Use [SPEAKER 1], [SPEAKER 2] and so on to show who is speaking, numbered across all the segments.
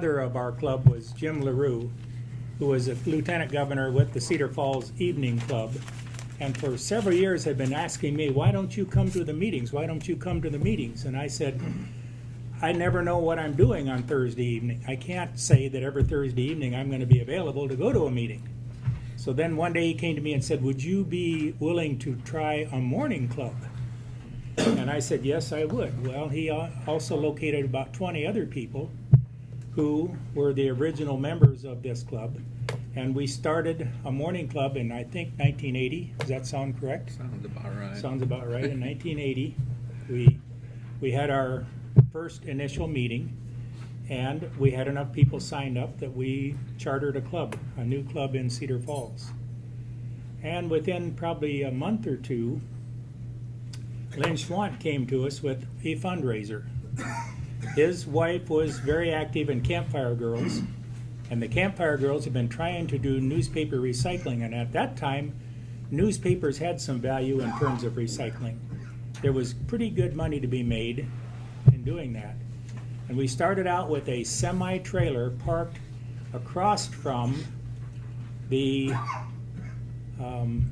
[SPEAKER 1] father of our club was Jim LaRue, who was a lieutenant governor with the Cedar Falls Evening Club. And for several years had been asking me, why don't you come to the meetings? Why don't you come to the meetings? And I said, I never know what I'm doing on Thursday evening. I can't say that every Thursday evening I'm going to be available to go to a meeting. So then one day he came to me and said, Would you be willing to try a morning club? And I said, Yes, I would. Well, he also located about 20 other people who were the original members of this club. And we started a morning club in, I think, 1980. Does that sound correct?
[SPEAKER 2] Sounds about right.
[SPEAKER 1] Sounds about right. In 1980, we, we had our first initial meeting, and we had enough people signed up that we chartered a club, a new club in Cedar Falls. And within probably a month or two, Lynn Schwant came to us with a fundraiser. His wife was very active in Campfire Girls, and the Campfire Girls had been trying to do newspaper recycling, and at that time, newspapers had some value in terms of recycling. There was pretty good money to be made in doing that. And we started out with a semi-trailer parked across from the um,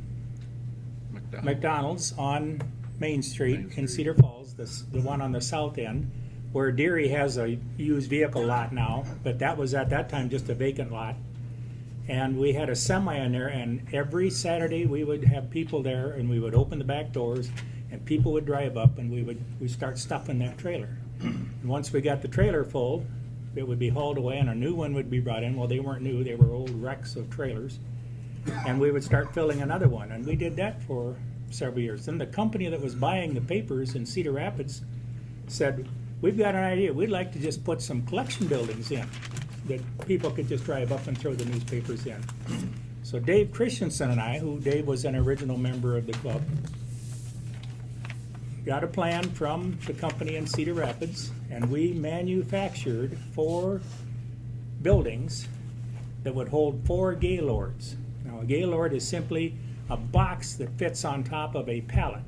[SPEAKER 2] McDonald.
[SPEAKER 1] McDonald's on Main Street
[SPEAKER 2] Main
[SPEAKER 1] in Cedar Falls, the, the one on the south end, where Deery has a used vehicle lot now, but that was at that time just a vacant lot. And we had a semi in there, and every Saturday we would have people there, and we would open the back doors, and people would drive up, and we would we start stuffing that trailer. And once we got the trailer full, it would be hauled away, and a new one would be brought in. Well, they weren't new; they were old wrecks of trailers and we would start filling another one. And we did that for several years. Then the company that was buying the papers in Cedar Rapids said, We've got an idea. We'd like to just put some collection buildings in that people could just drive up and throw the newspapers in. So Dave Christensen and I, who Dave was an original member of the club, got a plan from the company in Cedar Rapids, and we manufactured four buildings that would hold four gaylords. Now, a gaylord is simply a box that fits on top of a pallet.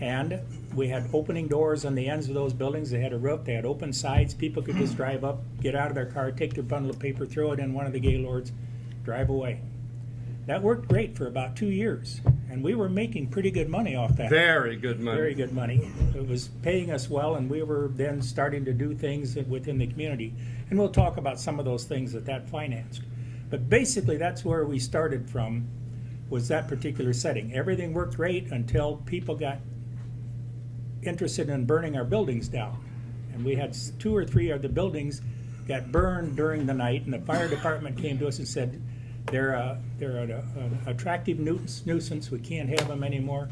[SPEAKER 1] And we had opening doors on the ends of those buildings. They had a roof, they had open sides. People could just drive up, get out of their car, take their bundle of paper, throw it in one of the gaylords, drive away. That worked great for about two years, and we were making pretty good money off that.
[SPEAKER 3] Very good money.
[SPEAKER 1] Very good money. It was paying us well, and we were then starting to do things within the community. And we'll talk about some of those things that that financed. But basically, that's where we started from, was that particular setting. Everything worked great until people got interested in burning our buildings down. And we had two or three of the buildings got burned during the night, and the fire department came to us and said, they're, a, they're an, an attractive nuisance, nuisance, we can't have them anymore.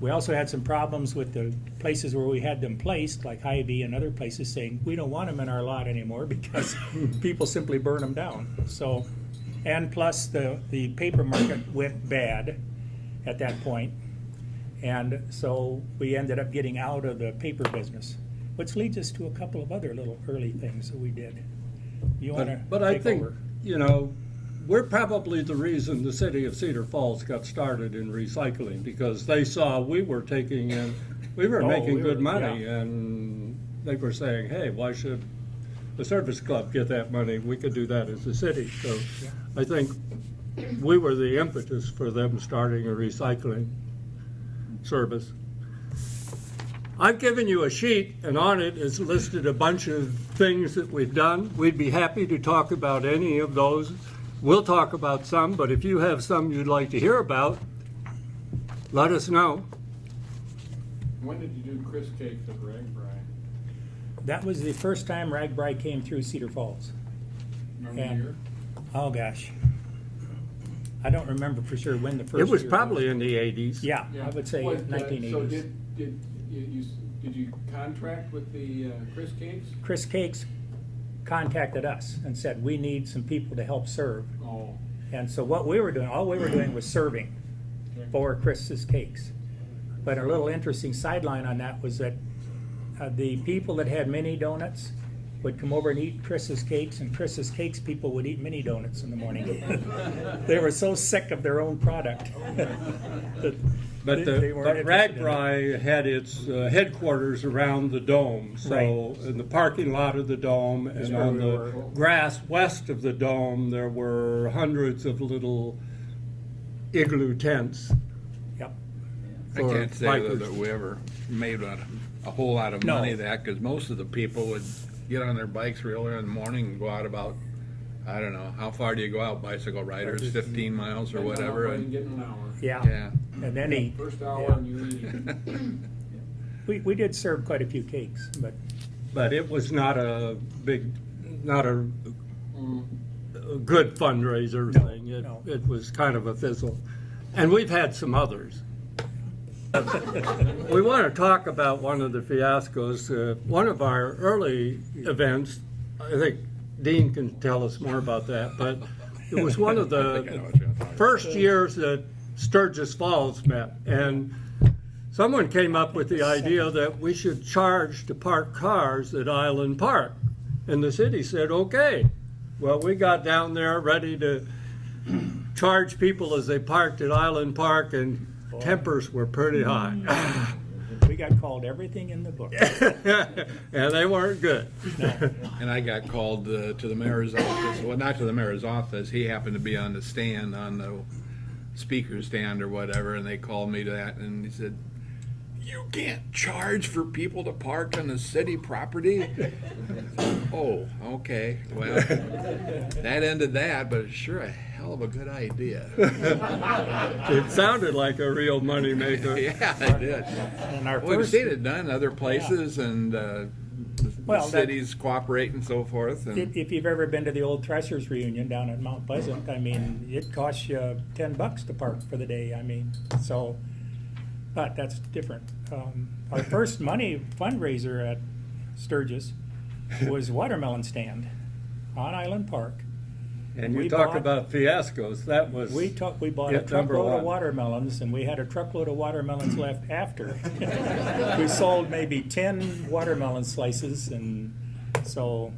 [SPEAKER 1] We also had some problems with the places where we had them placed, like Hy-Vee and other places, saying, we don't want them in our lot anymore because people simply burn them down. So, and plus the, the paper market went bad at that point. And so we ended up getting out of the paper business, which leads us to a couple of other little early things that we did. You want to
[SPEAKER 3] But, I think,
[SPEAKER 1] over?
[SPEAKER 3] you know, we're probably the reason the city of Cedar Falls got started in recycling because they saw we were taking in, we were
[SPEAKER 1] Oh,
[SPEAKER 3] making
[SPEAKER 1] we
[SPEAKER 3] good
[SPEAKER 1] were-
[SPEAKER 3] money
[SPEAKER 1] yeah.
[SPEAKER 3] and they were saying, hey, why should the service club get that money? We could do that as a city. So I think we were the impetus for them starting a recycling service. I've given you a sheet, and on it is listed a bunch of things that we've done. We'd be happy to talk about any of those. We'll talk about some, but if you have some you'd like to hear about, let us know.
[SPEAKER 4] When did you do Chris Cakes at RAGBRAI?
[SPEAKER 1] That was the first time RAGBRAI came through Cedar Falls.
[SPEAKER 4] Remember
[SPEAKER 1] And-
[SPEAKER 4] year?
[SPEAKER 1] Oh, gosh. I don't remember for sure when the first
[SPEAKER 3] It was
[SPEAKER 1] year
[SPEAKER 3] probably in the 80s.
[SPEAKER 1] Yeah, I would say
[SPEAKER 4] What, uh,
[SPEAKER 1] nineteen
[SPEAKER 4] So
[SPEAKER 1] eighties.
[SPEAKER 4] did, did you, you, did you contract with the uh, Chris Cakes?
[SPEAKER 1] Chris Cakes contacted us and said, we need some people to help serve.
[SPEAKER 4] Oh,
[SPEAKER 1] And so what we were doing, all we were doing was serving for Chris's Cakes. But a little interesting sideline on that was that uh, the people that had mini donuts would come over and eat Chris's Cakes, and Chris's Cakes people would eat mini donuts in the morning. They were so sick of their own product. that
[SPEAKER 3] But
[SPEAKER 1] They-
[SPEAKER 3] the,
[SPEAKER 1] they
[SPEAKER 3] but
[SPEAKER 1] interested in it.
[SPEAKER 3] Had its uh, headquarters around the dome. So
[SPEAKER 1] Right.
[SPEAKER 3] in the parking lot of the dome
[SPEAKER 1] Is
[SPEAKER 3] and on
[SPEAKER 1] we
[SPEAKER 3] the
[SPEAKER 1] were.
[SPEAKER 3] grass west of the dome, there were hundreds of little igloo tents.
[SPEAKER 1] Yep.
[SPEAKER 2] I can't say
[SPEAKER 3] bikers.
[SPEAKER 2] that we ever made a, a whole lot of
[SPEAKER 1] No.
[SPEAKER 2] money that, because most of the people would get on their bikes real early in the morning and go out about, I don't know, how far do you go out, bicycle riders, fifteen miles or
[SPEAKER 4] Depends on how
[SPEAKER 2] whatever? and-
[SPEAKER 4] get an hour.
[SPEAKER 1] Yeah.
[SPEAKER 2] Yeah.
[SPEAKER 1] And then he,
[SPEAKER 4] First hour
[SPEAKER 1] yeah.
[SPEAKER 4] and you leave.
[SPEAKER 1] we, we did serve quite a few cakes, but
[SPEAKER 3] But it was not a big, not a,
[SPEAKER 4] Mm.
[SPEAKER 3] a good fundraiser
[SPEAKER 1] No,
[SPEAKER 3] thing. It,
[SPEAKER 1] no.
[SPEAKER 3] it was kind of a fizzle. And we've had some others. We want to talk about one of the fiascos. Uh, one of our early events, I think Dean can tell us more about that, but it was one of
[SPEAKER 2] I think I know
[SPEAKER 3] the
[SPEAKER 2] what you're talking about.
[SPEAKER 3] first years that Sturgis Falls met. And someone came up with the idea that we should charge to park cars at Island Park. And the city said, okay. Well, we got down there ready to charge people as they parked at Island Park, and tempers were pretty high.
[SPEAKER 1] we got called everything in the book.
[SPEAKER 3] and they weren't good.
[SPEAKER 2] And I got called uh, to the mayor's office, well, not to the mayor's office, he happened to be on the stand, on the speaker stand or whatever, and they called me to that, and he said, you can't charge for people to park on the city property? Oh, okay, well, that ended that, but it's sure a hell of a good idea.
[SPEAKER 3] It sounded like a real moneymaker.
[SPEAKER 2] Yeah, it did.
[SPEAKER 1] And our
[SPEAKER 2] Well, we've
[SPEAKER 1] first,
[SPEAKER 2] seen it done in other places, and uh, the
[SPEAKER 1] Well, that-
[SPEAKER 2] cities cooperate and so forth,
[SPEAKER 1] if,
[SPEAKER 2] and
[SPEAKER 1] if you've ever been to the old Threshers reunion down at Mount Pleasant, I mean, it costs you ten bucks to park for the day, I mean, so, but that's different. Um, our first money fundraiser at Sturgis was watermelon stand on Island Park.
[SPEAKER 3] And you
[SPEAKER 1] We
[SPEAKER 3] talk
[SPEAKER 1] bought-
[SPEAKER 3] about fiascos. That was
[SPEAKER 1] We took, we bought a
[SPEAKER 3] Hit number
[SPEAKER 1] truckload of watermelons, and we had a truckload of watermelons left after. We sold maybe ten watermelon slices, and so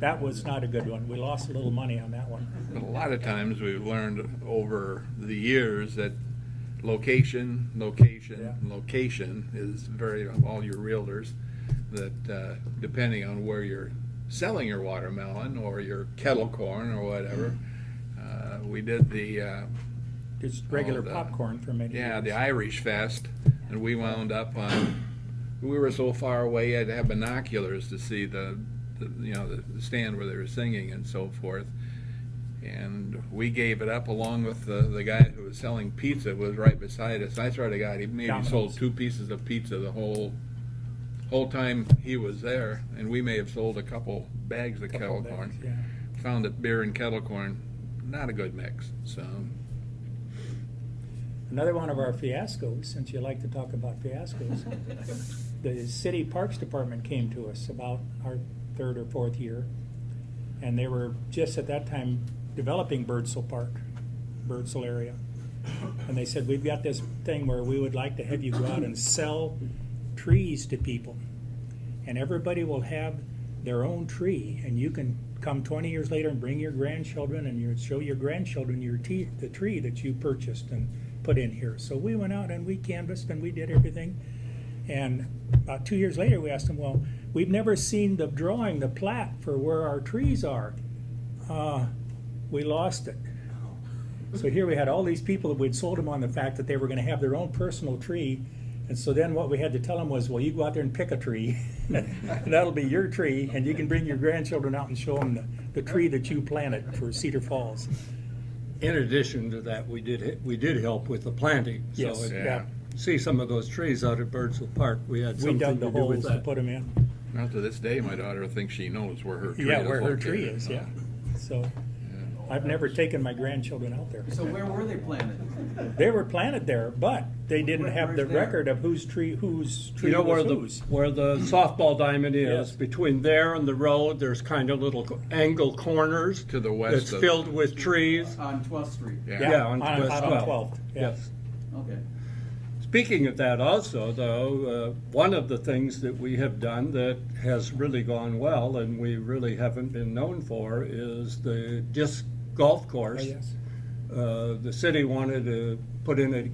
[SPEAKER 1] that was not a good one. We lost a little money on that one.
[SPEAKER 2] But a lot of times we've learned over the years that location, location,
[SPEAKER 1] Yeah.
[SPEAKER 2] location is very, all your realtors, that uh, depending on where you're selling your watermelon or your kettle corn or whatever, uh, we did the, uh,
[SPEAKER 1] Just regular
[SPEAKER 2] the-
[SPEAKER 1] popcorn for many
[SPEAKER 2] yeah, the. Irish Fest, and we wound up on, we were so far away, I had to have binoculars to see the, the you know, the the stand where they were singing and so forth. And we gave it up along with the, the guy who was selling pizza was right beside us. I swear to God, he maybe
[SPEAKER 1] Domino's.
[SPEAKER 2] sold two pieces of pizza the whole, whole time he was there, and we may have sold a couple bags of
[SPEAKER 1] Couple
[SPEAKER 2] kettle
[SPEAKER 1] bags,
[SPEAKER 2] corn.
[SPEAKER 1] yeah.
[SPEAKER 2] Found that beer and kettle corn, not a good mix, so.
[SPEAKER 1] Another one of our fiascos, since you like to talk about fiascos, the city parks department came to us about our third or fourth year. And they were just at that time developing Birdsall Park, Birdsall area. And they said, we've got this thing where we would like to have you go out and sell trees to people. And everybody will have their own tree, and you can come twenty years later and bring your grandchildren and show your grandchildren your tea, the tree that you purchased and put in here. So we went out and we canvassed and we did everything. And about two years later, we asked them, well, we've never seen the drawing, the plat for where our trees are. Uh, we lost it. So here we had all these people that we'd sold them on the fact that they were gonna have their own personal tree. And so then what we had to tell them was, well, you go out there and pick a tree. and That'll be your tree, and you can bring your grandchildren out and show them the, the tree that you planted for Cedar Falls.
[SPEAKER 3] In addition to that, we did we did help with the planting. So
[SPEAKER 1] Yes,
[SPEAKER 3] it-
[SPEAKER 1] yeah.
[SPEAKER 3] see some of those trees out at Birdsall Park. We had
[SPEAKER 1] We dug the
[SPEAKER 3] to do with
[SPEAKER 1] holes to
[SPEAKER 3] that.
[SPEAKER 1] put them in.
[SPEAKER 2] Now to this day, my daughter thinks she knows where her tree is
[SPEAKER 1] Yeah, where her
[SPEAKER 2] located.
[SPEAKER 1] tree is, yeah. So, I've never taken my grandchildren out there.
[SPEAKER 5] So where were they planted?
[SPEAKER 1] They were planted there, but they didn't
[SPEAKER 5] Where-
[SPEAKER 1] have the
[SPEAKER 5] where's there?
[SPEAKER 1] record of whose tree, whose tree
[SPEAKER 3] You know where
[SPEAKER 1] was
[SPEAKER 3] the
[SPEAKER 1] whose.
[SPEAKER 3] where the softball diamond is
[SPEAKER 1] Yes.
[SPEAKER 3] between there and the road. There's kind of little angle corners.
[SPEAKER 2] To the west
[SPEAKER 3] It's
[SPEAKER 2] of-
[SPEAKER 3] filled with trees.
[SPEAKER 5] On 12th Street?
[SPEAKER 2] Yeah.
[SPEAKER 3] Yeah, on
[SPEAKER 1] on-
[SPEAKER 3] West
[SPEAKER 1] out on
[SPEAKER 3] 12th.
[SPEAKER 1] 12th, yeah.
[SPEAKER 3] Yes.
[SPEAKER 5] Okay.
[SPEAKER 3] Speaking of that also, though, uh, one of the things that we have done that has really gone well and we really haven't been known for is the disc golf
[SPEAKER 1] Oh,
[SPEAKER 3] course.
[SPEAKER 1] yes.
[SPEAKER 3] Uh, the city wanted to put in a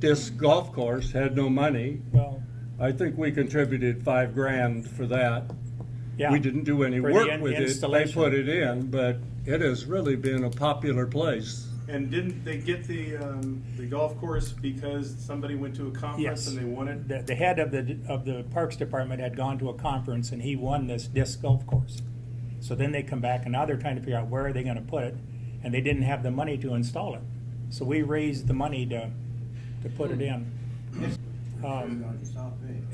[SPEAKER 3] disc golf course had no money.
[SPEAKER 1] Well,
[SPEAKER 3] I think we contributed five grand for that.
[SPEAKER 1] yeah.
[SPEAKER 3] We didn't do any
[SPEAKER 1] For
[SPEAKER 3] work
[SPEAKER 1] in-
[SPEAKER 3] with it. They put it in, but it has really been a popular place.
[SPEAKER 6] And didn't they get the, um, the golf course because somebody went to a conference
[SPEAKER 1] Yes.
[SPEAKER 6] and they won it?
[SPEAKER 1] The, the head of the, of the Parks Department had gone to a conference and he won this disc golf course. So then they come back and now they're trying to figure out where are they gonna put it, and they didn't have the money to install it. So we raised the money to, to put it in. Um,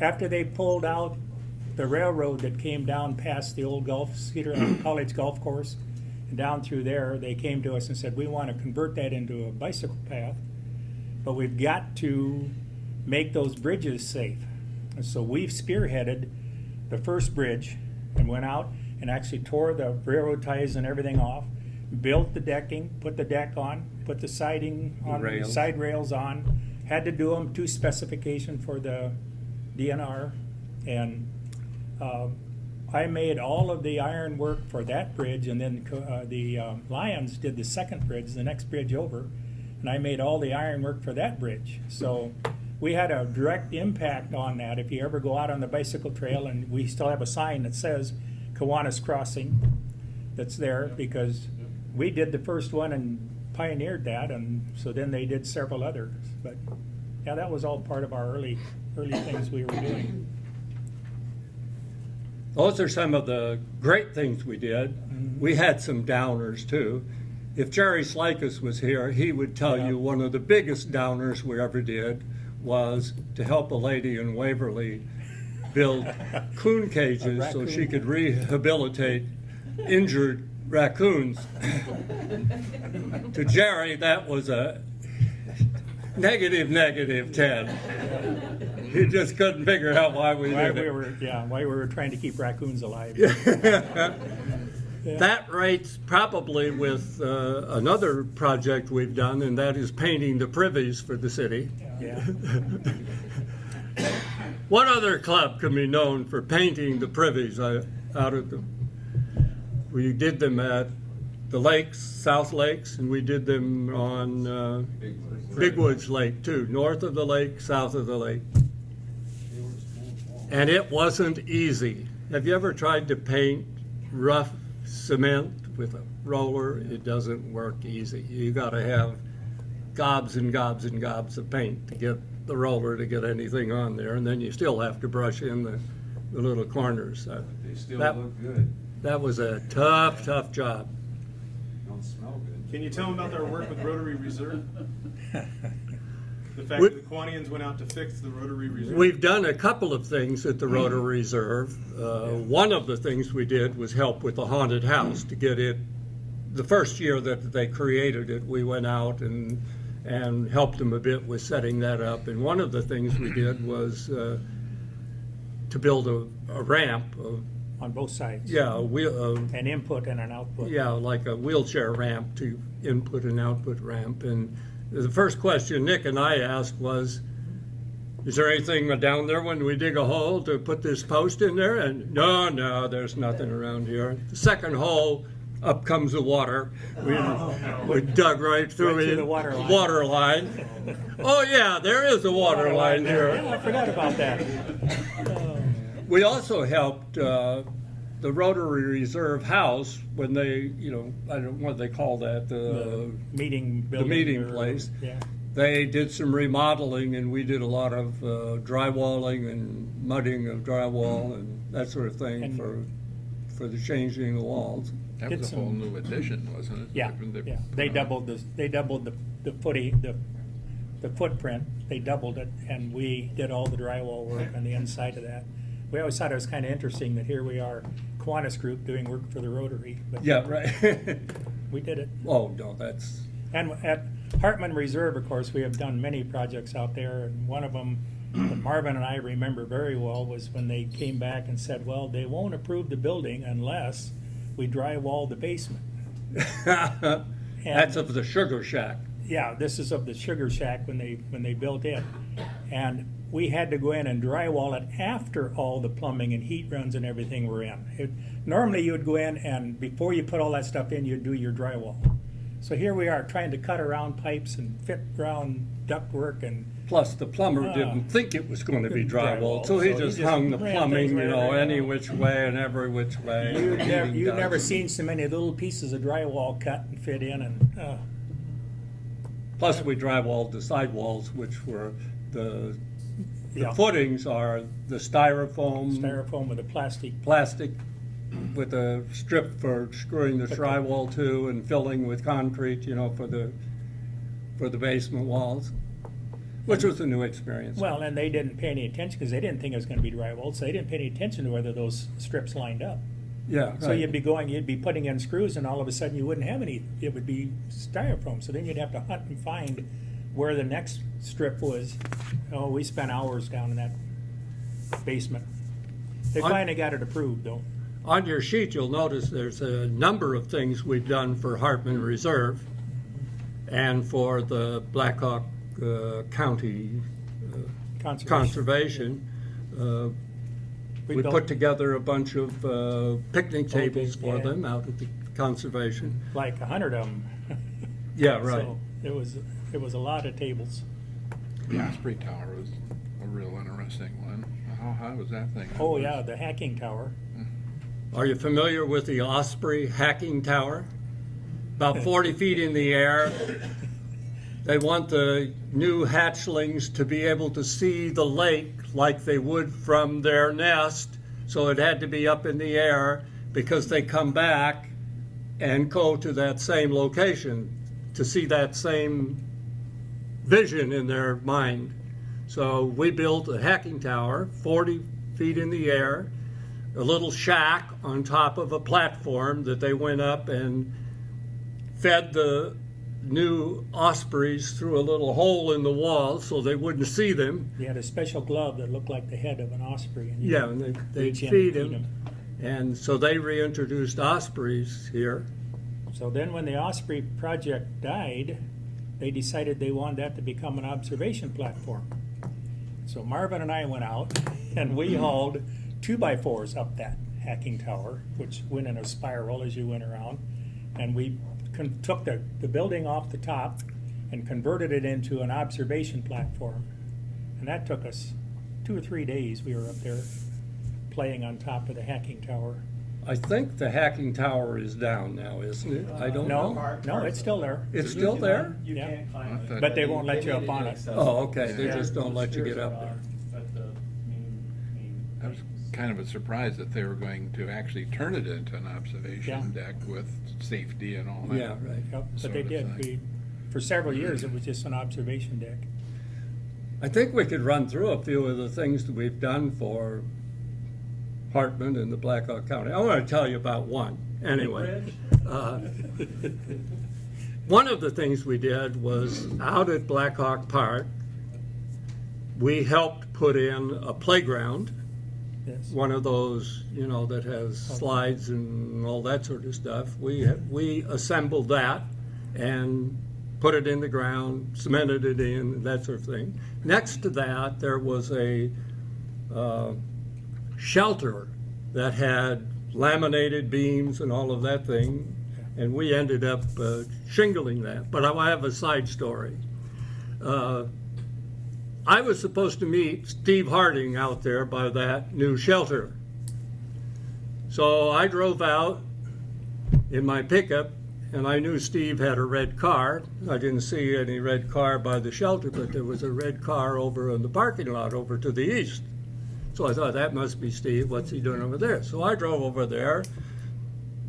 [SPEAKER 1] After they pulled out the railroad that came down past the old golf, Cedar College Golf Course, and down through there, they came to us and said, we wanna convert that into a bicycle path but we've got to make those bridges safe. And so we've spearheaded the first bridge and went out and actually tore the railroad ties and everything off, built the decking, put the deck on, put the siding on,
[SPEAKER 3] rails.
[SPEAKER 1] side rails on, had to do them to specification for the DNR. And uh, I made all of the iron work for that bridge, and then uh, the um, Lions did the second bridge, the next bridge over, and I made all the iron work for that bridge. So we had a direct impact on that. If you ever go out on the bicycle trail, and we still have a sign that says Kiwanis Crossing that's there because we did the first one and pioneered that, and so then they did several others. But yeah, that was all part of our early early things we were doing.
[SPEAKER 3] Those are some of the great things we did. Mm-hmm. We had some downers too. If Jerry Slikus was here, he would tell
[SPEAKER 1] Yeah.
[SPEAKER 3] you one of the biggest downers we ever did was to help a lady in Waverly build coon cages so she could rehabilitate injured raccoons. to Jerry, that was a negative, negative 10. He just couldn't figure out why we
[SPEAKER 1] Why
[SPEAKER 3] did
[SPEAKER 1] we
[SPEAKER 3] it.
[SPEAKER 1] were yeah, why we were trying to keep raccoons alive.
[SPEAKER 3] That rates probably with uh, another project we've done, and that is painting the privies for the city.
[SPEAKER 1] Yeah.
[SPEAKER 3] What other club can be known for painting the privies out of them? We did them at the lakes, South Lakes, and we did them on uh, Big Woods Lake too, north of the lake, south of the lake. And it wasn't easy. Have you ever tried to paint rough cement with a roller? It doesn't work easy. You gotta have gobs and gobs and gobs of paint to get the roller to get anything on there, and then you still have to brush in the, the little corners. Uh,
[SPEAKER 5] They still
[SPEAKER 3] That-
[SPEAKER 5] look good.
[SPEAKER 3] That was a tough, tough job.
[SPEAKER 5] Don't smell good.
[SPEAKER 6] Can you tell them about their work with Rotary Reserve? The fact
[SPEAKER 3] We-
[SPEAKER 6] that the Kiwanians went out to fix the Rotary Reserve?
[SPEAKER 3] We've done a couple of things at the Rotary Reserve. Uh, One of the things we did was help with the haunted house to get it, the first year that they created it, we went out and, and helped them a bit with setting that up. And one of the things we did was uh, to build a a ramp, a-
[SPEAKER 1] On both sides.
[SPEAKER 3] yeah, a wheel,
[SPEAKER 1] An input and an output.
[SPEAKER 3] yeah, like a wheelchair ramp to input and output ramp. And the first question Nick and I asked was, is there anything down there when we dig a hole to put this post in there? And no, no, there's nothing around here. The second hole, up comes the water. We, we dug right through
[SPEAKER 1] Right
[SPEAKER 3] it.
[SPEAKER 1] the water line.
[SPEAKER 3] Water line. Oh yeah, there is a water line here.
[SPEAKER 1] Yeah, I forgot about that.
[SPEAKER 3] We also helped uh, the Rotary Reserve House when they, you know, I don't know what they call that, the,
[SPEAKER 1] Meeting building.
[SPEAKER 3] The meeting
[SPEAKER 1] or-
[SPEAKER 3] place.
[SPEAKER 1] Yeah.
[SPEAKER 3] they did some remodeling and we did a lot of uh, drywalling and mudding of drywall and that sort of thing
[SPEAKER 1] And-
[SPEAKER 3] for for the changing the walls.
[SPEAKER 2] That
[SPEAKER 1] Get
[SPEAKER 2] was a whole
[SPEAKER 1] some-
[SPEAKER 2] new addition, wasn't it?
[SPEAKER 1] Yeah,
[SPEAKER 2] They-
[SPEAKER 1] yeah. They doubled the, they doubled the, the footy, the, the footprint. They doubled it and we did all the drywall work on the inside of that. We always thought it was kind of interesting that here we are, Kiwanis Group doing work for the Rotary. but
[SPEAKER 3] Yeah, right.
[SPEAKER 1] We did it.
[SPEAKER 3] oh no, that's
[SPEAKER 1] And at Hartman Reserve, of course, we have done many projects out there, and one of them that Marvin and I remember very well was when they came back and said, well, they won't approve the building unless we drywall the basement.
[SPEAKER 3] that's of the sugar shack.
[SPEAKER 1] Yeah, this is of the Sugar Shack when they, when they built it. And we had to go in and drywall it after all the plumbing and heat runs and everything were in. It- Normally, you would go in and before you put all that stuff in, you'd do your drywall. So here we are trying to cut around pipes and fit around ductwork and
[SPEAKER 3] Plus, the plumber
[SPEAKER 1] Ah.
[SPEAKER 3] didn't think it was gonna be
[SPEAKER 1] Drywall,
[SPEAKER 3] so he
[SPEAKER 1] so he
[SPEAKER 3] just
[SPEAKER 1] just
[SPEAKER 3] hung the plumbing, you know, any which way and every which way.
[SPEAKER 1] You've never, you've never seen so many little pieces of drywall cut and fit in and, uh,
[SPEAKER 3] Plus, we drywalled the sidewalls, which were, the, the
[SPEAKER 1] Yeah.
[SPEAKER 3] footings are the styrofoam.
[SPEAKER 1] styrofoam with a plastic.
[SPEAKER 3] plastic with a strip for screwing the drywall to and filling with concrete, you know, for the, for the basement walls, which was a new experience.
[SPEAKER 1] Well, and they didn't pay any attention because they didn't think it was gonna be drywall, so they didn't pay any attention to whether those strips lined up.
[SPEAKER 3] Yeah,
[SPEAKER 1] So
[SPEAKER 3] right.
[SPEAKER 1] you'd be going, you'd be putting in screws and all of a sudden you wouldn't have any, it would be styrofoam. So then you'd have to hunt and find where the next strip was. Oh, we spent hours down in that basement. They
[SPEAKER 3] I-
[SPEAKER 1] finally got it approved though.
[SPEAKER 3] On your sheet, you'll notice there's a number of things we've done for Hartman Reserve and for the Blackhawk uh, County
[SPEAKER 1] Conservation.
[SPEAKER 3] Conservation. Uh,
[SPEAKER 1] We
[SPEAKER 3] We put together a bunch of uh, picnic tables for
[SPEAKER 1] yeah.
[SPEAKER 3] them out at the conservation.
[SPEAKER 1] Like a hundred of them.
[SPEAKER 3] Yeah, right.
[SPEAKER 1] So it was, it was a lot of tables.
[SPEAKER 2] The Osprey Tower was a real interesting one. How high was that thing?
[SPEAKER 1] Oh, yeah, the hacking tower.
[SPEAKER 3] Are you familiar with the Osprey hacking tower? About 40 feet in the air. They want the new hatchlings to be able to see the lake like they would from their nest, so it had to be up in the air because they come back and go to that same location to see that same vision in their mind. So we built a hacking tower, 40 feet in the air, a little shack on top of a platform that they went up and fed the new ospreys through a little hole in the wall so they wouldn't see them.
[SPEAKER 1] He had a special glove that looked like the head of an osprey. and
[SPEAKER 3] Yeah, and they, they'd feed
[SPEAKER 1] and
[SPEAKER 3] him. And so they reintroduced ospreys here.
[SPEAKER 1] So then when the Osprey project died, they decided they wanted that to become an observation platform. So Marvin and I went out and we hauled two by fours up that hacking tower, which went in a spiral as you went around. And we took the, the building off the top and converted it into an observation platform. And that took us two or three days. We were up there playing on top of the hacking tower.
[SPEAKER 3] I think the hacking tower is down now, isn't it? I don't
[SPEAKER 1] No,
[SPEAKER 3] know.
[SPEAKER 1] no, it's still there.
[SPEAKER 3] It's still there?
[SPEAKER 5] You
[SPEAKER 1] Yeah.
[SPEAKER 5] can't climb it.
[SPEAKER 1] But they won't let you up on it.
[SPEAKER 3] Oh, okay, they just don't let you get up there.
[SPEAKER 5] But the main, main.
[SPEAKER 2] I was kind of a surprise that they were going to actually turn it into an observation deck with safety and all that.
[SPEAKER 3] Yeah, right.
[SPEAKER 1] Yep, but
[SPEAKER 2] sort
[SPEAKER 1] they
[SPEAKER 2] of
[SPEAKER 1] did.
[SPEAKER 2] thing.
[SPEAKER 1] We, for several years, it was just an observation deck.
[SPEAKER 3] I think we could run through a few of the things that we've done for Hartman and the Blackhawk County. I want to tell you about one, anyway. Uh, One of the things we did was out at Blackhawk Park, we helped put in a playground,
[SPEAKER 1] Yes.
[SPEAKER 3] one of those, you know, that has slides and all that sort of stuff. We, we assembled that and put it in the ground, cemented it in, that sort of thing. Next to that, there was a uh, shelter that had laminated beams and all of that thing, and we ended up uh, shingling that. But I have a side story. Uh, I was supposed to meet Steve Harding out there by that new shelter. So I drove out in my pickup, and I knew Steve had a red car. I didn't see any red car by the shelter, but there was a red car over in the parking lot over to the east. So I thought that must be Steve. What's he doing over there? So I drove over there,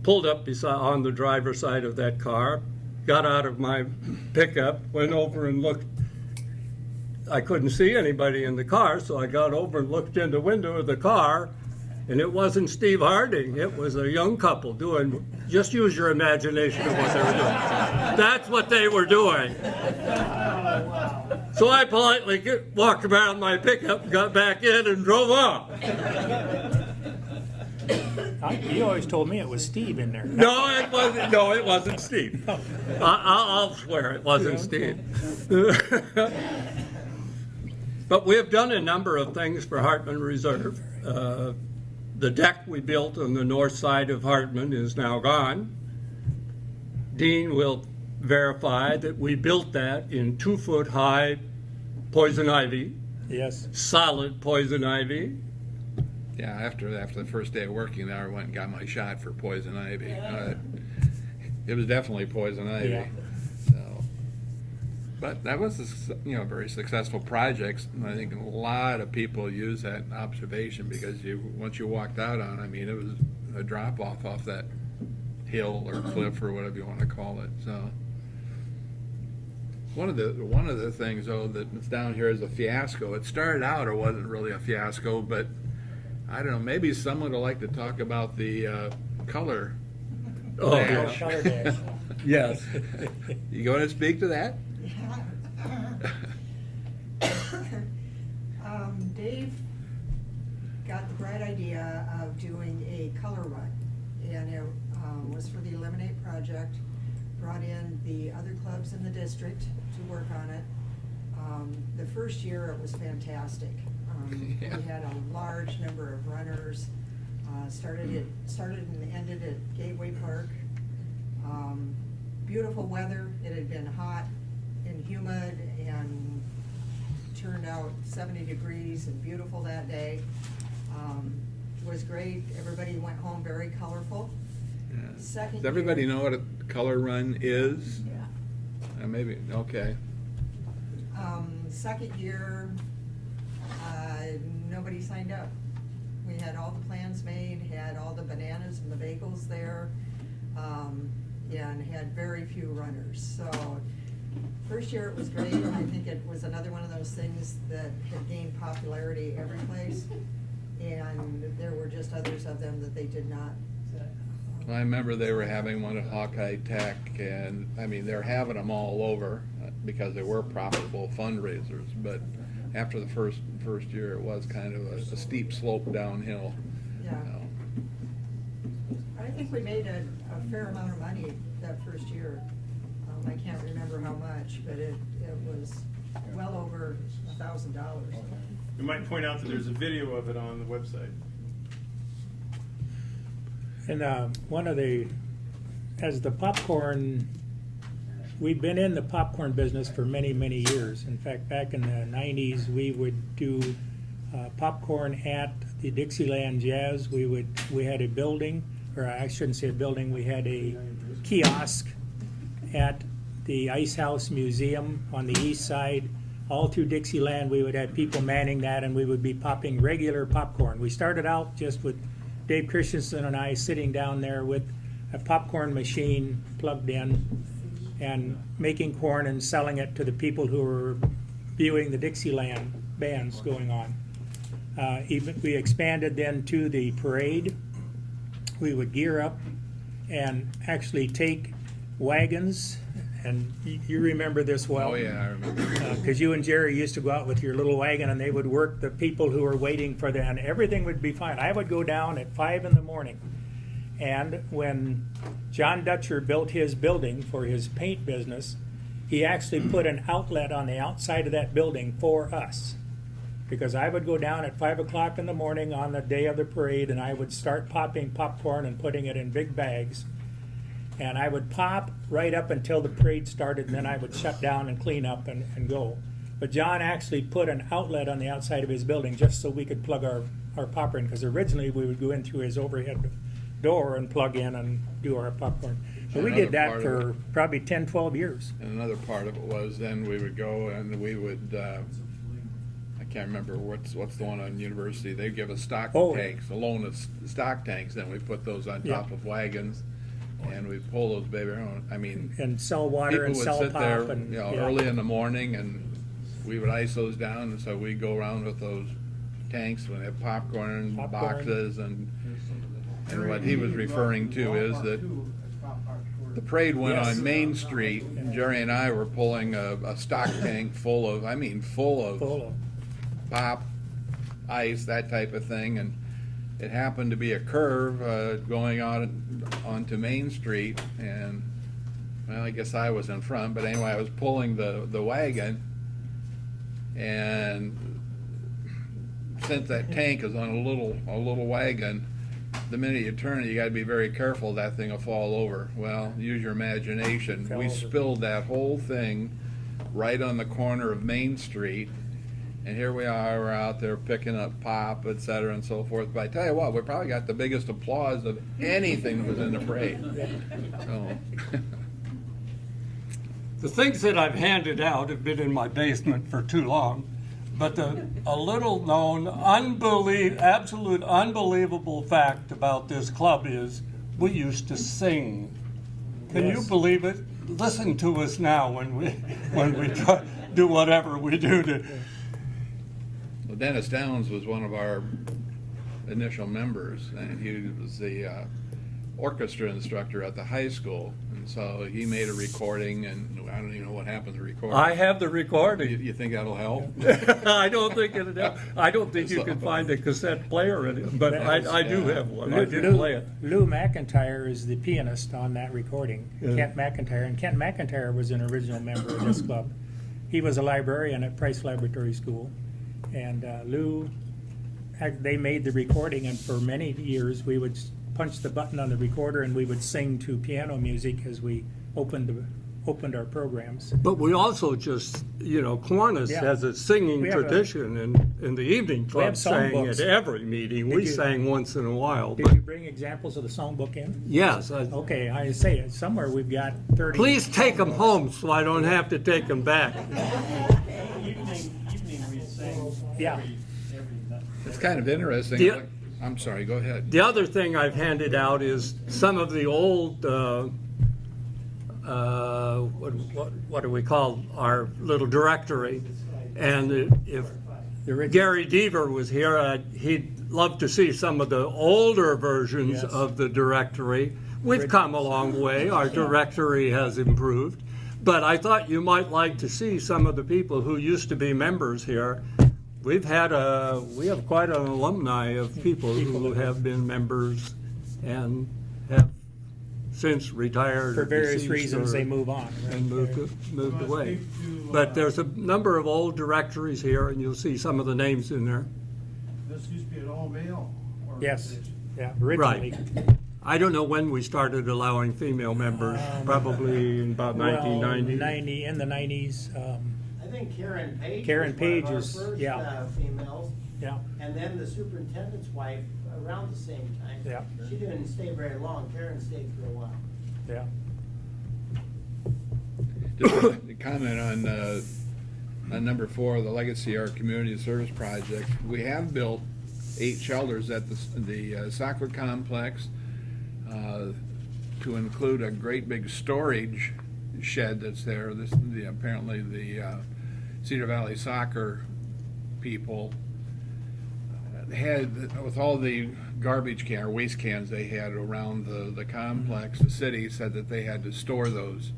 [SPEAKER 3] pulled up beside on the driver's side of that car, got out of my pickup, went over and looked. I couldn't see anybody in the car, so I got over and looked in the window of the car, and it wasn't Steve Harding. It was a young couple doing. Just use your imagination of what they were doing. That's what they were doing. So I politely get, walked around my pickup, got back in, and drove off.
[SPEAKER 1] I, you always told me it was Steve in there.
[SPEAKER 3] No, it wasn't. No, it wasn't Steve. I, I'll, I'll swear it wasn't Steve. but we have done a number of things for Hartman Reserve. Uh, the deck we built on the north side of Hartman is now gone. Dean will verify that we built that in two foot high poison ivy,
[SPEAKER 1] Yes,
[SPEAKER 3] solid poison ivy.
[SPEAKER 2] Yeah, after after the first day of working there, I went and got my shot for poison ivy. Uh, it was definitely poison ivy.
[SPEAKER 1] Yeah.
[SPEAKER 2] So, but that was a, you know very successful project. And I think a lot of people use that observation because you once you walked out on, I mean, it was a drop off off that hill or cliff or whatever you want to call it. So. One of the one of the things though that's down here is a fiasco. It started out it wasn't really a fiasco, but I don't know. Maybe someone would like to talk about the uh, color.
[SPEAKER 3] Oh,
[SPEAKER 2] dash.
[SPEAKER 1] color dash.
[SPEAKER 3] Yes.
[SPEAKER 2] You going to speak to that?
[SPEAKER 7] Um, Dave got the bright idea of doing a color run, and it, um, was for the Eliminate Project. Brought in the other clubs in the district to work on it. Um, the first year, it was fantastic. Um, we had a large number of runners, uh, started it, started and ended at Gateway Park. Um, beautiful weather, it had been hot and humid and turned out seventy degrees and beautiful that day. Um, it was great, everybody went home very colorful.
[SPEAKER 2] Yeah.
[SPEAKER 7] Second
[SPEAKER 2] Does everybody
[SPEAKER 7] year-
[SPEAKER 2] know what a color run is?
[SPEAKER 7] Yeah.
[SPEAKER 2] Uh, maybe. Okay.
[SPEAKER 7] Um, second year, uh, nobody signed up. We had all the plans made, had all the bananas and the bagels there, um, and had very few runners, so. First year it was great, I think it was another one of those things that had gained popularity every place. And there were just others of them that they did not.
[SPEAKER 2] I remember they were having one at Hawkeye Tech, and I mean they're having them all over uh, because they were profitable fundraisers. But after the first first year, it was kind of a, a steep slope downhill.
[SPEAKER 7] Yeah.
[SPEAKER 2] you know.
[SPEAKER 7] I think we made a, a fair amount of money that first year. Um, I can't remember how much, but it, it was well over a thousand dollars.
[SPEAKER 6] We might point out that there's a video of it on the website.
[SPEAKER 1] And uh, one of the, as the popcorn, we've been in the popcorn business for many, many years. In fact, back in the nineties, we would do uh, popcorn at the Dixieland Jazz. We would, we had a building, or I shouldn't say a building, we had a kiosk at the Ice House Museum on the east side. All through Dixieland, we would have people manning that, and we would be popping regular popcorn. We started out just with Dave Christensen and I sitting down there with a popcorn machine plugged in and making corn and selling it to the people who were viewing the Dixieland bands going on. Uh, even we expanded then to the parade. We would gear up and actually take wagons, and you, you remember this well
[SPEAKER 2] Oh yeah, I remember.
[SPEAKER 1] Uh, because you and Jerry used to go out with your little wagon and they would work the people who were waiting for them, and everything would be fine. I would go down at five in the morning, and when John Dutcher built his building for his paint business, he actually put an outlet on the outside of that building for us. Because I would go down at five o'clock in the morning on the day of the parade, and I would start popping popcorn and putting it in big bags and I would pop right up until the parade started, and then I would shut down and clean up and, and go. But John actually put an outlet on the outside of his building just so we could plug our, our popper in, because originally we would go in through his overhead door and plug in and do our popcorn. But we
[SPEAKER 2] Another
[SPEAKER 1] did that
[SPEAKER 2] part
[SPEAKER 1] for probably 10, 12 years.
[SPEAKER 2] And another part of it was then we would go and we would. Uh, I can't remember what's what's the one on University. They give us stock
[SPEAKER 1] Oh.
[SPEAKER 2] tanks, a loan of s- stock tanks. Then we put those on
[SPEAKER 1] Yeah.
[SPEAKER 2] top of wagons, and we pull those baby around. I mean,
[SPEAKER 1] And sell water
[SPEAKER 2] people
[SPEAKER 1] and
[SPEAKER 2] would
[SPEAKER 1] sell
[SPEAKER 2] sit
[SPEAKER 1] pop
[SPEAKER 2] there,
[SPEAKER 1] and.
[SPEAKER 2] you know,
[SPEAKER 1] yeah.
[SPEAKER 2] early in the morning, and we would ice those down, and so we'd go around with those tanks when they have popcorn,
[SPEAKER 1] Popcorn.
[SPEAKER 2] boxes, and and what he was referring to is that the parade went
[SPEAKER 1] Yes.
[SPEAKER 2] on Main Street, and Jerry and I were pulling a, a stock tank full of, I mean, full of
[SPEAKER 1] Full of,
[SPEAKER 2] pop, ice, that type of thing, and it happened to be a curve uh, going on onto Main Street, and well, I guess I was in front, but anyway, I was pulling the the wagon, and since that tank is on a little a little wagon, the minute you turn it, you got to be very careful. That thing will fall over. Well, use your imagination. We spilled that whole thing right on the corner of Main Street, And here we are, we're out there picking up pop, et cetera, and so forth. But I tell you what, we probably got the biggest applause of anything that was in the parade. So,
[SPEAKER 3] The things that I've handed out have been in my basement for too long, but the, a little known, unbelie- absolute unbelievable fact about this club is we used to sing. Can you believe it? Listen to us now when we, when we try, do whatever we do to,
[SPEAKER 2] Well, Dennis Downs was one of our initial members, and he was the uh, orchestra instructor at the high school. And so he made a recording, and I don't even know what happened to the recording.
[SPEAKER 3] I have the
[SPEAKER 2] You,
[SPEAKER 3] recording.
[SPEAKER 2] you think that'll help?
[SPEAKER 3] I don't think it'll help. I don't think you can find a cassette player in it, but I, I do have one. I
[SPEAKER 1] Lou,
[SPEAKER 3] did play it.
[SPEAKER 1] Lou McIntyre is the pianist on that recording.
[SPEAKER 3] Yeah.
[SPEAKER 1] Kent McIntyre, and Kent McIntyre was an original member of this club. He was a librarian at Price Laboratory School, and uh, Lou, they made the recording, and for many years we would punch the button on the recorder and we would sing to piano music as we opened the, opened our programs.
[SPEAKER 3] But we also just, you know, Kiwanis
[SPEAKER 1] Yeah.
[SPEAKER 3] has a singing
[SPEAKER 1] We have a-
[SPEAKER 3] tradition, and in the evening club
[SPEAKER 1] have
[SPEAKER 3] sang
[SPEAKER 1] songbooks.
[SPEAKER 3] at every meeting.
[SPEAKER 1] Did
[SPEAKER 3] We
[SPEAKER 1] you-
[SPEAKER 3] sang once in a while,
[SPEAKER 1] Did
[SPEAKER 3] but
[SPEAKER 1] you bring examples of the songbook in?
[SPEAKER 3] yes, I-
[SPEAKER 1] Okay, I say it, somewhere we've got thirty.
[SPEAKER 3] please take them home so I don't have to take them back.
[SPEAKER 5] Evening, evening we sing
[SPEAKER 1] Yeah.
[SPEAKER 5] every, every.
[SPEAKER 2] It's kind of interesting.
[SPEAKER 3] Yeah.
[SPEAKER 2] I'm sorry, go ahead.
[SPEAKER 3] The other thing I've handed out is some of the old, uh, uh, what, what, what do we call our little directory? And if Gary Deaver was here, uh, he'd love to see some of the older versions
[SPEAKER 1] Yes.
[SPEAKER 3] of the directory. We've come a long way, our directory has improved. But I thought you might like to see some of the people who used to be members here. We've had a, we have quite an alumni of people who have been members and have since retired.
[SPEAKER 1] For various reasons,
[SPEAKER 3] or-
[SPEAKER 1] they move on. right?
[SPEAKER 3] and moved, moved
[SPEAKER 6] Well,
[SPEAKER 3] away.
[SPEAKER 6] to, uh,
[SPEAKER 3] But there's a number of old directories here, and you'll see some of the names in there.
[SPEAKER 8] This used to be an all-male
[SPEAKER 1] Yes,
[SPEAKER 8] organization.
[SPEAKER 1] yeah, originally. Right.
[SPEAKER 3] I don't know when we started allowing female members, probably in about
[SPEAKER 1] Well,
[SPEAKER 3] 1990.
[SPEAKER 1] Ninety, in the nineties, um,
[SPEAKER 9] I think Karen Page
[SPEAKER 1] Karen
[SPEAKER 9] was one of
[SPEAKER 1] Page
[SPEAKER 9] our
[SPEAKER 1] is-
[SPEAKER 9] first
[SPEAKER 1] yeah.
[SPEAKER 9] uh, females,
[SPEAKER 1] yeah,
[SPEAKER 9] and then the superintendent's wife around the same time.
[SPEAKER 1] Yeah.
[SPEAKER 9] She didn't stay very long. Karen stayed for a while.
[SPEAKER 1] yeah.
[SPEAKER 2] Just a comment on, uh, on number four, the Legacy Art Community Service Project. We have built eight shelters at the, s- the uh, soccer complex, uh, to include a great big storage shed that's there. This, the, apparently the, uh, Cedar Valley Soccer people uh, had, with all the garbage can, or waste cans they had around the, the complex, the city said that they had to store those.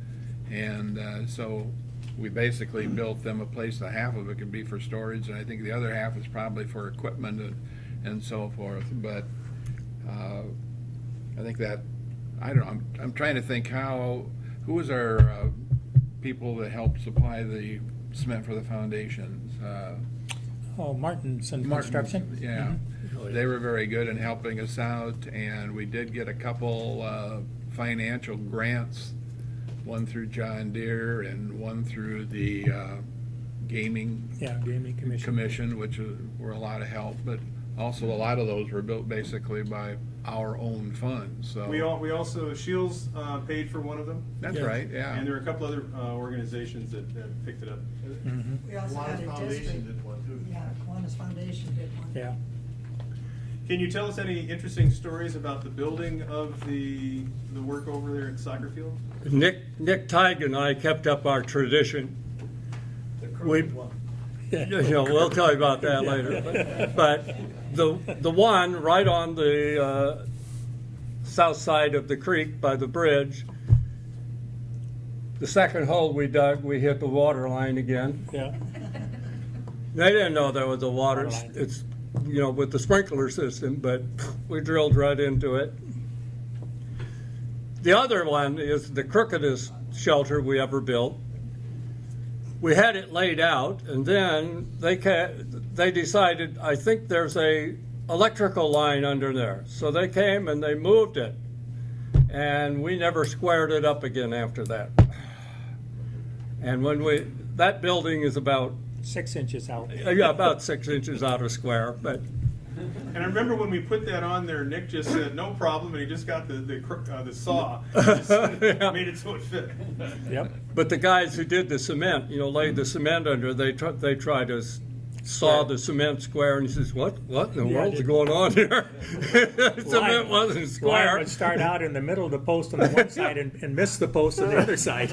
[SPEAKER 2] And uh, so we basically built them a place, that half of it could be for storage, and I think the other half is probably for equipment and, and so forth. But uh, I think that, I don't know, I'm, I'm trying to think how, who was our uh, people that helped supply the cement for the foundations? Uh,
[SPEAKER 1] Oh, Martinson
[SPEAKER 2] Martin's,
[SPEAKER 1] Construction?
[SPEAKER 2] Yeah, they were very good in helping us out, and we did get a couple uh, financial grants, one through John Deere and one through the uh, gaming
[SPEAKER 1] Yeah, Gaming Commission.
[SPEAKER 2] commission, which uh, were a lot of help, but also a lot of those were built basically by our own funds, so.
[SPEAKER 6] We all, we also, Shields, uh, paid for one of them,
[SPEAKER 2] That's
[SPEAKER 1] Yes.
[SPEAKER 2] right, yeah.
[SPEAKER 6] and there are a couple other, uh, organizations that, that picked it up.
[SPEAKER 1] Mhm,
[SPEAKER 7] We also had
[SPEAKER 8] Kiwanis
[SPEAKER 7] a
[SPEAKER 8] Foundation
[SPEAKER 7] district,
[SPEAKER 8] did one too.
[SPEAKER 7] yeah, Kiwanis Foundation did one.
[SPEAKER 1] Yeah.
[SPEAKER 6] Can you tell us any interesting stories about the building of the, the work over there at soccer field?
[SPEAKER 3] Nick, Nick Tig and I kept up our tradition.
[SPEAKER 8] The
[SPEAKER 3] We-
[SPEAKER 8] crooked one.
[SPEAKER 3] You know, we'll tell you about that later. But- But the, the one right on the uh, south side of the creek by the bridge, the second hole we dug, we hit the water line again.
[SPEAKER 1] Yeah,
[SPEAKER 3] They didn't know there was a water,
[SPEAKER 1] Water
[SPEAKER 3] it's, you know, with the sprinkler system, but we drilled right into it. The other one is the crookedest shelter we ever built. We had it laid out, and then they ca- they decided, I think there's a electrical line under there. So they came and they moved it, and we never squared it up again after that. And when we, that building is about
[SPEAKER 1] six inches out.
[SPEAKER 3] Yeah, about six inches out of square, but
[SPEAKER 6] And I remember when we put that on there, Nick just said, no problem, and he just got the, the, cr- uh, the saw. Just
[SPEAKER 3] Yeah.
[SPEAKER 6] Made it so it fit.
[SPEAKER 1] Yep.
[SPEAKER 3] But the guys who did the cement, you know, laid the cement under, they try, they tried to s- saw the cement square, and he says, "What? What in the
[SPEAKER 1] Yeah,
[SPEAKER 3] world's
[SPEAKER 1] it-
[SPEAKER 3] going on here? cement
[SPEAKER 1] Line-
[SPEAKER 3] wasn't
[SPEAKER 1] Line
[SPEAKER 3] square."
[SPEAKER 1] would start out in the middle of the post on the one side and, and miss the post on the other side.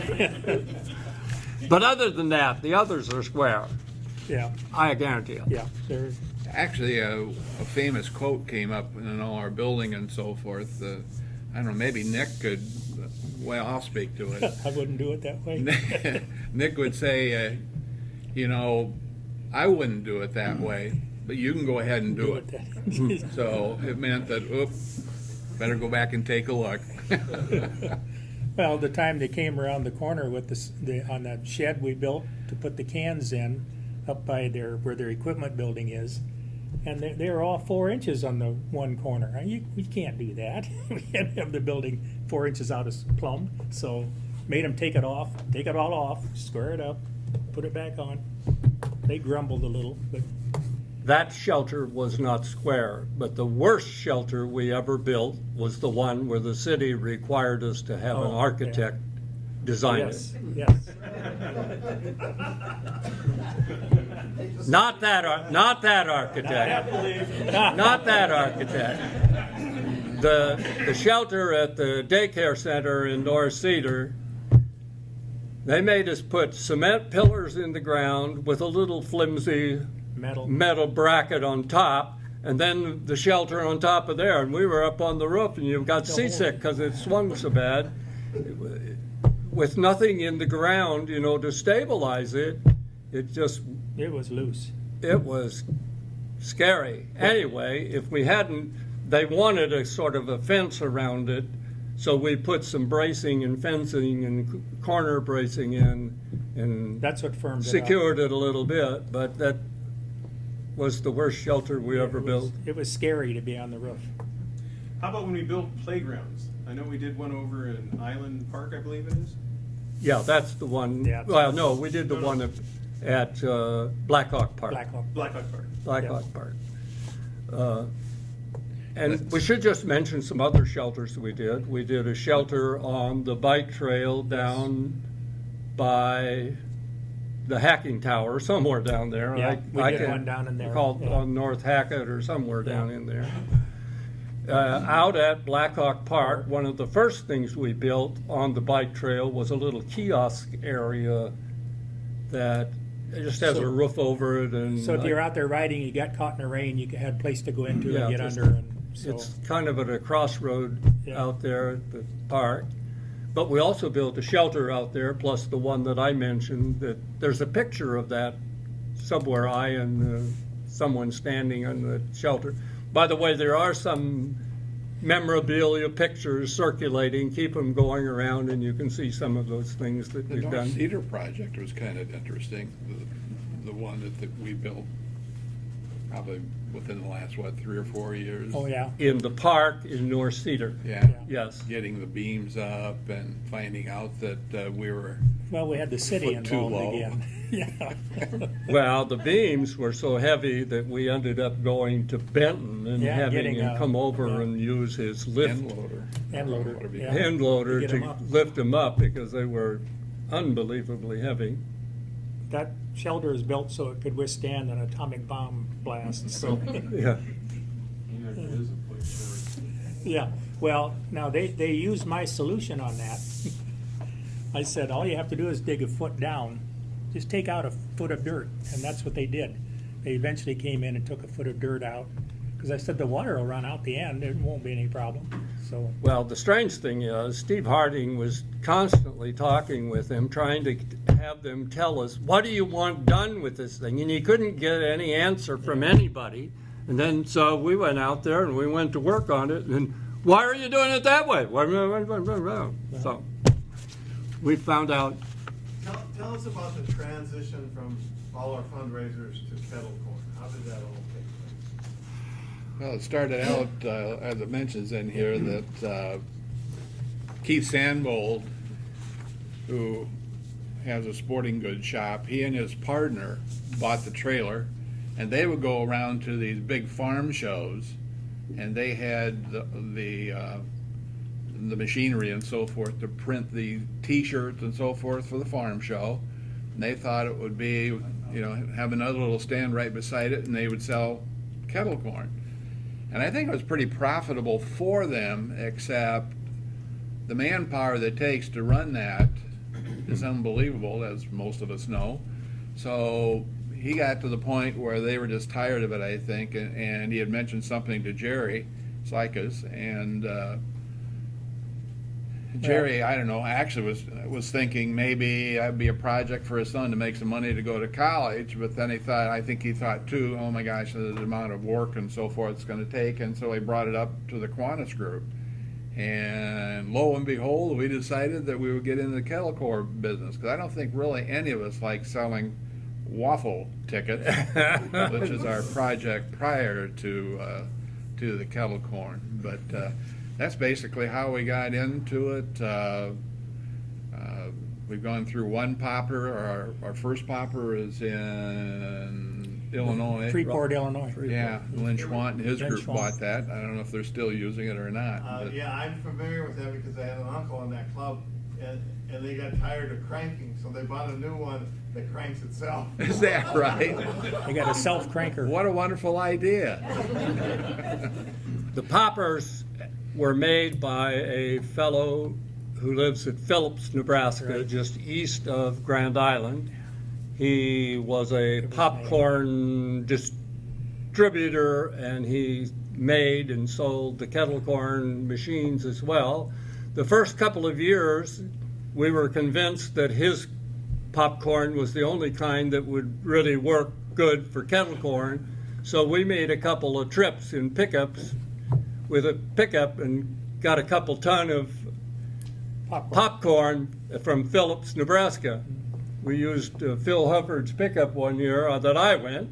[SPEAKER 3] But other than that, the others are square.
[SPEAKER 1] Yeah,
[SPEAKER 3] I guarantee you.
[SPEAKER 1] yeah, they're,
[SPEAKER 2] Actually, a, a famous quote came up in all our building and so forth. Uh, I don't know, maybe Nick could, well, I'll speak to it.
[SPEAKER 1] I wouldn't do it that way.
[SPEAKER 2] Nick would say, uh, you know, I wouldn't do it that way, but you can go ahead and do it.
[SPEAKER 1] that.
[SPEAKER 2] So it meant that, oop, better go back and take a look.
[SPEAKER 1] Well, the time they came around the corner with this, the, on that shed we built to put the cans in, up by their, where their equipment building is, and they, they were all four inches on the one corner. You, we can't do that. We can't have the building four inches out of plumb, so made them take it off, take it all off, square it up, put it back on. They grumbled a little, but
[SPEAKER 3] That shelter was not square, but the worst shelter we ever built was the one where the city required us to have an
[SPEAKER 1] oh,
[SPEAKER 3] architect yeah. Design it.
[SPEAKER 1] yes, yes.
[SPEAKER 3] Not that, ar- not that architect. Not that architect. The, the shelter at the daycare center in North Cedar, they made us put cement pillars in the ground with a little flimsy
[SPEAKER 1] Metal.
[SPEAKER 3] metal bracket on top, and then the shelter on top of there. And we were up on the roof, and you got seasick because it swung so bad. With nothing in the ground, you know, to stabilize it, it just
[SPEAKER 1] It was loose.
[SPEAKER 3] it was scary. Anyway, if we hadn't, they wanted a sort of a fence around it, so we put some bracing and fencing and corner bracing in and
[SPEAKER 1] That's what firmed it up.
[SPEAKER 3] secured it a little bit, but that was the worst shelter we ever
[SPEAKER 1] It was-
[SPEAKER 3] built.
[SPEAKER 1] It was scary to be on the roof.
[SPEAKER 6] How about when we built playgrounds? I know we did one over in Island Park, I believe it is.
[SPEAKER 3] Yeah, that's the one,
[SPEAKER 1] Yeah.
[SPEAKER 3] well, no, we did the
[SPEAKER 6] No, no.
[SPEAKER 3] one at, at uh, Blackhawk Park.
[SPEAKER 1] Black Hawk.
[SPEAKER 6] Black Hawk Park.
[SPEAKER 3] Blackhawk Park. Uh, And we should just mention some other shelters we did. We did a shelter on the bike trail down by the hacking tower, somewhere down there.
[SPEAKER 1] Yeah,
[SPEAKER 3] I-
[SPEAKER 1] we
[SPEAKER 3] I
[SPEAKER 1] did
[SPEAKER 3] can't
[SPEAKER 1] one down in there,
[SPEAKER 3] Called
[SPEAKER 1] yeah.
[SPEAKER 3] on North Hackett or somewhere down in there. Uh, out at Blackhawk Park, one of the first things we built on the bike trail was a little kiosk area that it just has a roof over it and.
[SPEAKER 1] So if you're out there riding, you got caught in the rain, you had a place to go into
[SPEAKER 3] Yeah,
[SPEAKER 1] and get
[SPEAKER 3] just-
[SPEAKER 1] under and so.
[SPEAKER 3] It's kind of at a crossroad
[SPEAKER 1] Yeah.
[SPEAKER 3] out there at the park. But we also built a shelter out there, plus the one that I mentioned, that, there's a picture of that somewhere, I and uh, someone standing on the shelter. By the way, there are some memorabilia pictures circulating, keep them going around, and you can see some of those things that
[SPEAKER 2] The
[SPEAKER 3] we've
[SPEAKER 2] North
[SPEAKER 3] done.
[SPEAKER 2] Cedar project was kind of interesting, the, the one that, that we built probably within the last, what, three or four years?
[SPEAKER 1] Oh, yeah.
[SPEAKER 3] In the park in North Cedar,
[SPEAKER 2] Yeah,
[SPEAKER 3] yes.
[SPEAKER 2] getting the beams up and finding out that uh, we were,
[SPEAKER 1] Well, we had the city involved again. Yeah.
[SPEAKER 3] Well, the beams were so heavy that we ended up going to Benton and
[SPEAKER 1] Yeah,
[SPEAKER 3] having
[SPEAKER 1] getting
[SPEAKER 3] him
[SPEAKER 1] a-
[SPEAKER 3] come over
[SPEAKER 1] yeah.
[SPEAKER 3] and use his lift
[SPEAKER 2] end loader.
[SPEAKER 1] Hand loader,
[SPEAKER 2] Whatever
[SPEAKER 1] yeah.
[SPEAKER 3] hand loader
[SPEAKER 1] To get 'em
[SPEAKER 3] to
[SPEAKER 1] up.
[SPEAKER 3] lift them up because they were unbelievably heavy.
[SPEAKER 1] That shelter is built so it could withstand an atomic bomb blast, so.
[SPEAKER 3] Yeah.
[SPEAKER 8] Yeah, it is a place for
[SPEAKER 1] Yeah, well, now they, they used my solution on that. I said, all you have to do is dig a foot down, just take out a foot of dirt, and that's what they did. They eventually came in and took a foot of dirt out, because I said the water will run out the end, it won't be any problem, so.
[SPEAKER 3] Well, the strange thing is, Steve Harding was constantly talking with them, trying to have them tell us, what do you want done with this thing? And he couldn't get any answer from anybody. And then, so we went out there and we went to work on it, and why are you doing it that way? So, we found out,
[SPEAKER 8] Tell, tell us about the transition from all our fundraisers to kettle corn. How did that all take place?
[SPEAKER 2] Well, it started out, uh, as it mentions in here, that uh, Keith Sandbold, who has a sporting goods shop. He and his partner bought the trailer, and they would go around to these big farm shows, and they had the the, uh, the machinery and so forth to print the T-shirts and so forth for the farm show. And they thought it would be, you know, have another little stand right beside it, and they would sell kettle corn. And I think it was pretty profitable for them, except the manpower that takes to run that is unbelievable, as most of us know. So he got to the point where they were just tired of it, I think, and, and he had mentioned something to Jerry Sykas, and uh, Jerry, I don't know, actually was was thinking maybe that'd be a project for his son to make some money to go to college, but then he thought, I think he thought too, oh my gosh, the amount of work and so forth it's going to take, and so he brought it up to the Kiwanis group. And lo and behold, we decided that we would get into the kettle corn business because I don't think really any of us like selling waffle tickets, which is our project prior to uh, to the kettle corn. But uh, that's basically how we got into it. Uh, uh, we've gone through one popper. Our, our first popper is in Illinois.
[SPEAKER 1] Freeport, Illinois.
[SPEAKER 2] Yeah, Lynn Schwant and his
[SPEAKER 1] Lynn
[SPEAKER 2] group
[SPEAKER 1] Schwant.
[SPEAKER 2] bought that. I don't know if they're still using it or not.
[SPEAKER 8] Uh,
[SPEAKER 2] but-
[SPEAKER 8] yeah, I'm familiar with that because I had an uncle in that club and, and they got tired of cranking, so they bought a new one that cranks itself.
[SPEAKER 2] Is that right?
[SPEAKER 1] They got a self cranker.
[SPEAKER 2] What a wonderful idea.
[SPEAKER 3] The poppers were made by a fellow who lives at Phillips, Nebraska,
[SPEAKER 1] Right.
[SPEAKER 3] just east of Grand Island. He was a popcorn distributor and he made and sold the kettle corn machines as well. The first couple of years, we were convinced that his popcorn was the only kind that would really work good for kettle corn. So we made a couple of trips in pickups with a pickup and got a couple ton of
[SPEAKER 1] Popcorn.
[SPEAKER 3] popcorn from Phillips, Nebraska. We used uh, Phil Hubbard's pickup one year uh, that I went,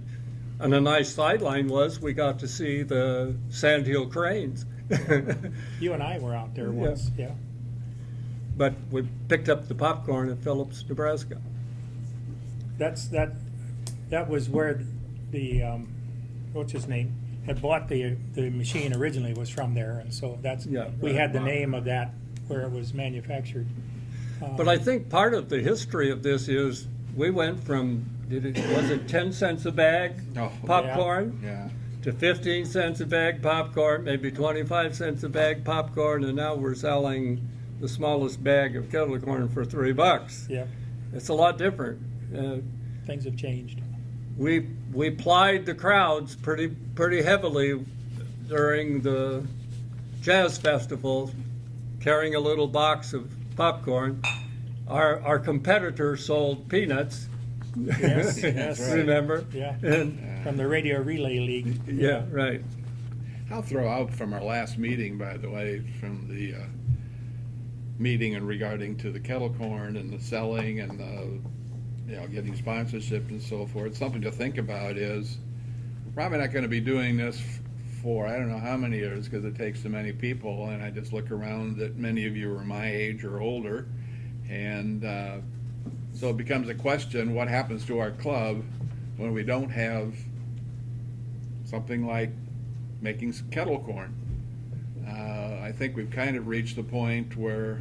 [SPEAKER 3] and a nice sideline was we got to see the Sandhill cranes.
[SPEAKER 1] You and I were out there once, yeah.
[SPEAKER 3] but we picked up the popcorn at Phillips, Nebraska.
[SPEAKER 1] That's, that, that was where the, um, what's his name, had bought the, the machine originally was from there, and so that's,
[SPEAKER 3] Yeah.
[SPEAKER 1] we had the name of that where it was manufactured.
[SPEAKER 3] But I think part of the history of this is we went from did it was it ten cents a bag
[SPEAKER 2] Oh,
[SPEAKER 3] popcorn
[SPEAKER 2] Yeah.
[SPEAKER 3] to fifteen cents a bag popcorn, maybe twenty five cents a bag popcorn, and now we're selling the smallest bag of kettle corn for three bucks.
[SPEAKER 1] Yeah,
[SPEAKER 3] It's a lot different. Uh,
[SPEAKER 1] things have changed.
[SPEAKER 3] We we plied the crowds pretty pretty heavily during the jazz festival, carrying a little box of popcorn. Our our competitor sold peanuts.
[SPEAKER 1] Yes, yes.
[SPEAKER 3] Remember?
[SPEAKER 1] Yeah.
[SPEAKER 3] And,
[SPEAKER 1] From the Radio Relay League.
[SPEAKER 3] yeah, right.
[SPEAKER 2] I'll throw out from our last meeting, by the way, from the uh, meeting and regarding to the kettle corn and the selling and the, you know, getting sponsorship and so forth. Something to think about is probably not going to be doing this for I don't know how many years because it takes so many people. And I just look around that many of you are my age or older, and uh, so it becomes a question: what happens to our club when we don't have something like making kettle corn. Uh, I think we've kind of reached the point where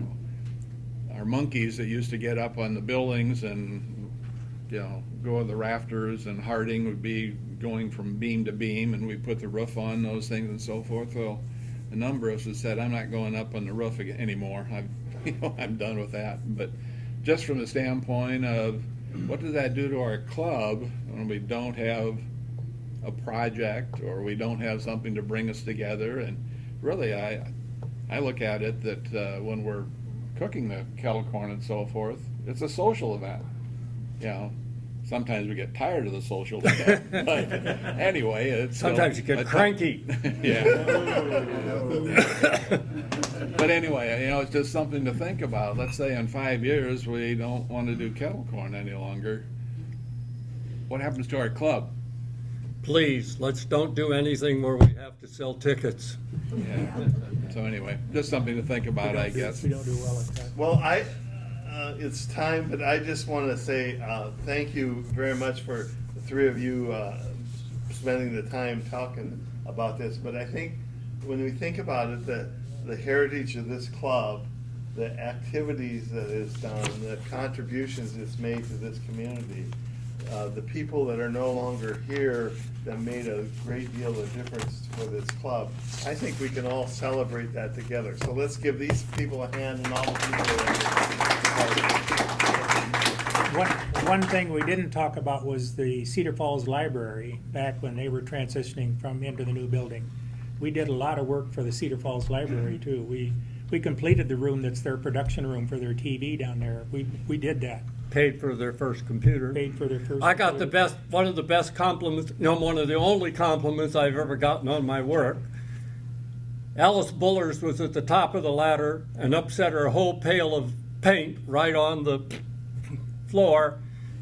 [SPEAKER 2] our monkeys that used to get up on the buildings and, you know, go on the rafters and Harding would be going from beam to beam and we put the roof on those things and so forth. Well, a number of us have said, I'm not going up on the roof again, anymore. I'm, you know, I'm done with that. But just from the standpoint of what does that do to our club when we don't have a project or we don't have something to bring us together. And really, I, I look at it that uh, when we're cooking the kettle corn and so forth, it's a social event. You know, sometimes we get tired of the social event, but anyway, it's still
[SPEAKER 3] Sometimes you get cranky.
[SPEAKER 2] yeah. but anyway, you know, it's just something to think about. Let's say in five years we don't want to do kettle corn any longer. What happens to our club?
[SPEAKER 3] Please, let's don't do anything where we have to sell tickets.
[SPEAKER 2] Yeah. So anyway, just something to think about, I guess.
[SPEAKER 1] We don't do well at that.
[SPEAKER 8] Well, I, uh, it's time, but I just want to say uh, thank you very much for the three of you uh, spending the time talking about this. But I think when we think about it, the, the heritage of this club, the activities that is done, the contributions it's made to this community, uh, the people that are no longer here that made a great deal of difference for this club. I think we can all celebrate that together. So let's give these people a hand and all the people that.
[SPEAKER 1] One, one thing we didn't talk about was the Cedar Falls Library, back when they were transitioning from into the new building. We did a lot of work for the Cedar Falls Library too. We, we completed the room that's their production room for their TV down there. We, we did that,
[SPEAKER 3] Paid for their first computer.
[SPEAKER 1] paid for their first.
[SPEAKER 3] I got the best, one of the best compliments, no, one of the only compliments I've ever gotten on my work. Alice Bullers was at the top of the ladder and upset her whole pail of paint right on the floor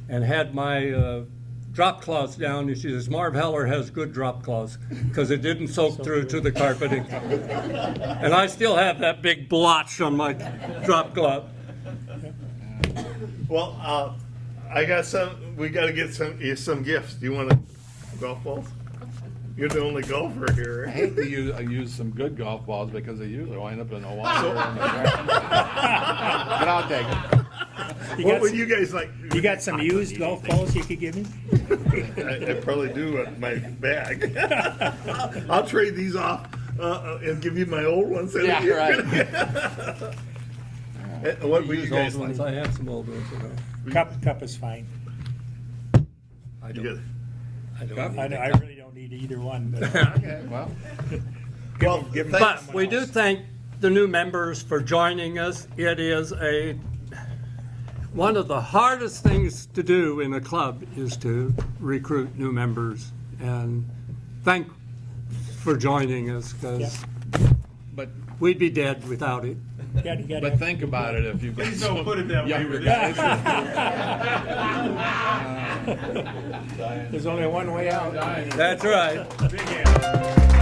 [SPEAKER 3] and had my uh, drop cloths down. And she says, Marv Heller has good drop cloths because it didn't soak through to the carpeting. and I still have that big blotch on my drop cloth.
[SPEAKER 8] Well, uh, I got some, we gotta get some, some gifts. Do you want a golf balls? You're the only golfer here.
[SPEAKER 2] I
[SPEAKER 8] right?
[SPEAKER 2] hate to use, I use some good golf balls because they usually wind up in the water. or the. But I'll take it.
[SPEAKER 1] You
[SPEAKER 8] What
[SPEAKER 1] got
[SPEAKER 8] would
[SPEAKER 1] some-
[SPEAKER 8] you guys like?
[SPEAKER 1] You got some used golf balls you could give me?
[SPEAKER 8] I, I probably do in my bag. I'll trade these off uh, uh, and give you my old ones.
[SPEAKER 2] Yeah, right.
[SPEAKER 8] Eh, What would you
[SPEAKER 3] Use
[SPEAKER 8] guys
[SPEAKER 3] old ones.
[SPEAKER 8] like?
[SPEAKER 3] I have some old ones at home.
[SPEAKER 1] Cup, cup is fine.
[SPEAKER 3] I
[SPEAKER 8] You
[SPEAKER 3] don't,
[SPEAKER 8] good?
[SPEAKER 3] I don't
[SPEAKER 2] Cup?
[SPEAKER 3] need
[SPEAKER 1] I,
[SPEAKER 3] it.
[SPEAKER 1] I really don't need either one, but
[SPEAKER 2] Okay, well,
[SPEAKER 8] Well,
[SPEAKER 1] give 'em
[SPEAKER 8] thanks.
[SPEAKER 3] But we do thank the new members for joining us. It is a, one of the hardest things to do in a club is to recruit new members. And thank for joining us, because
[SPEAKER 2] but,
[SPEAKER 3] we'd be dead without it.
[SPEAKER 1] Gotta, gotta.
[SPEAKER 2] but think about it if you've
[SPEAKER 6] Please don't put it that way.
[SPEAKER 2] younger
[SPEAKER 6] with
[SPEAKER 2] guys.
[SPEAKER 1] Uh, There's only one way out.
[SPEAKER 3] That's right.
[SPEAKER 6] Big hand.